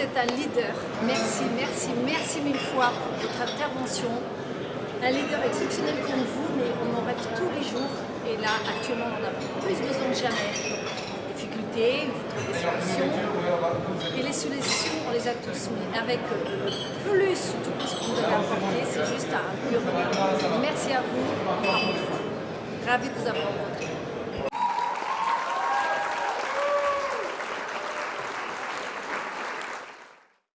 êtes un leader. Merci, merci, merci mille fois pour votre intervention. Un leader exceptionnel comme vous, mais on en rêve tous les jours. Et là, actuellement, on a plus besoin que jamais. Difficultés, vous trouvez des solutions. Et les solutions, on les a tous. Mais avec euh, plus tout ce que vous avez apporté, c'est juste un pur. Merci à vous. Ravi de vous avoir rencontré.